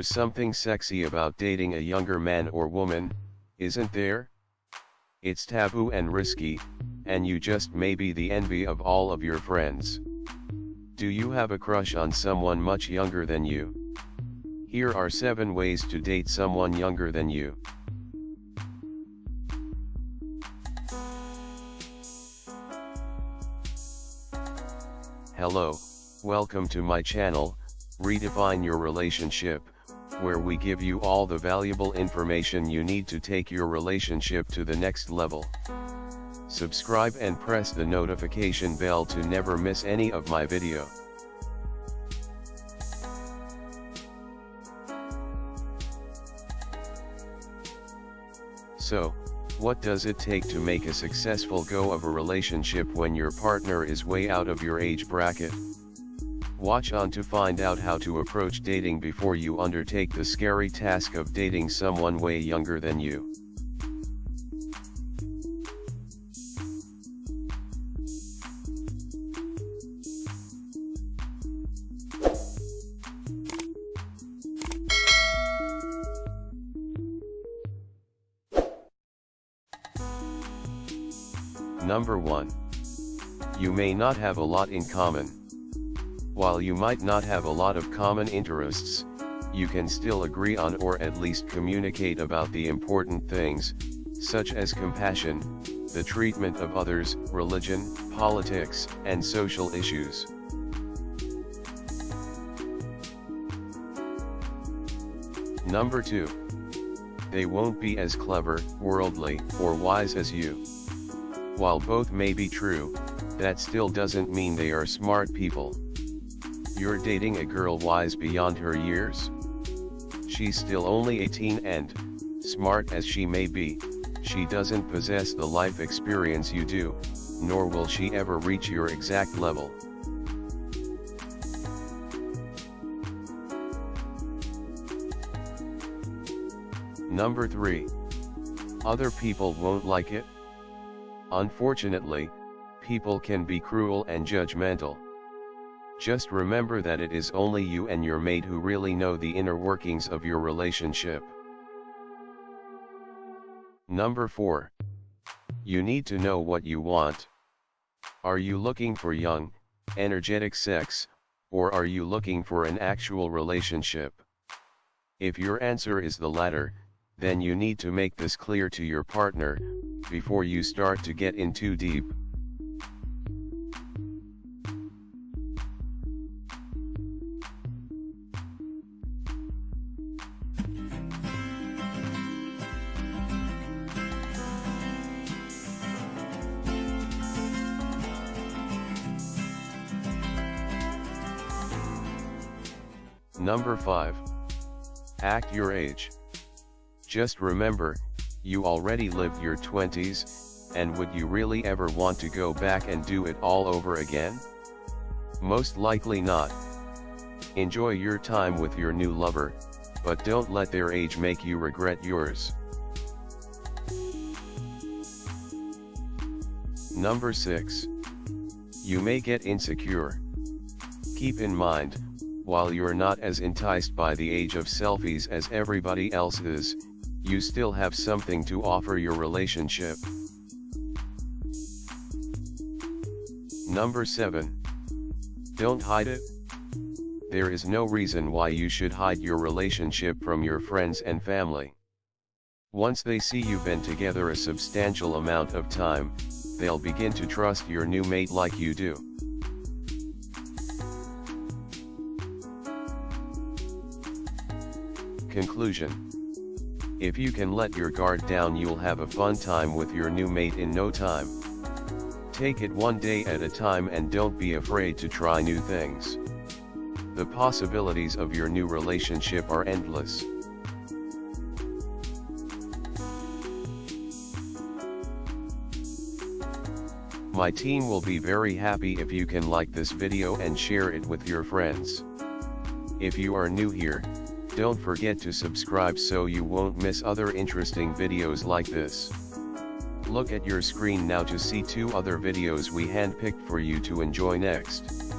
There's something sexy about dating a younger man or woman, isn't there? It's taboo and risky, and you just may be the envy of all of your friends. Do you have a crush on someone much younger than you? Here are 7 ways to date someone younger than you. Hello, welcome to my channel, Redefine Your Relationship, where we give you all the valuable information you need to take your relationship to the next level. Subscribe and press the notification bell to never miss any of my video. So, what does it take to make a successful go of a relationship when your partner is way out of your age bracket? Watch on to find out how to approach dating before you undertake the scary task of dating someone way younger than you. Number 1. You may not have a lot in common. While you might not have a lot of common interests, you can still agree on or at least communicate about the important things, such as compassion, the treatment of others, religion, politics, and social issues. Number 2. They won't be as clever, worldly, or wise as you. While both may be true, that still doesn't mean they are smart people. You're dating a girl wise beyond her years? She's still only 18 and, smart as she may be, she doesn't possess the life experience you do, nor will she ever reach your exact level. Number 3. Other people won't like it? Unfortunately, people can be cruel and judgmental. Just remember that it is only you and your mate who really know the inner workings of your relationship. Number 4. You need to know what you want. Are you looking for young, energetic sex, or are you looking for an actual relationship? If your answer is the latter, then you need to make this clear to your partner, before you start to get in too deep. Number 5. Act your age. Just remember, you already lived your 20s, and would you really ever want to go back and do it all over again? Most likely not. Enjoy your time with your new lover, but don't let their age make you regret yours. Number 6. You may get insecure. Keep in mind, while you're not as enticed by the age of selfies as everybody else is, you still have something to offer your relationship. Number 7. Don't hide it. There is no reason why you should hide your relationship from your friends and family. Once they see you've been together a substantial amount of time, they'll begin to trust your new mate like you do. Conclusion if you can let your guard down you'll have a fun time with your new mate in no time. Take it one day at a time and don't be afraid to try new things. The possibilities of your new relationship are endless. My team will be very happy if you can like this video and share it with your friends. If you are new here, don't forget to subscribe so you won't miss other interesting videos like this. Look at your screen now to see two other videos we handpicked for you to enjoy next.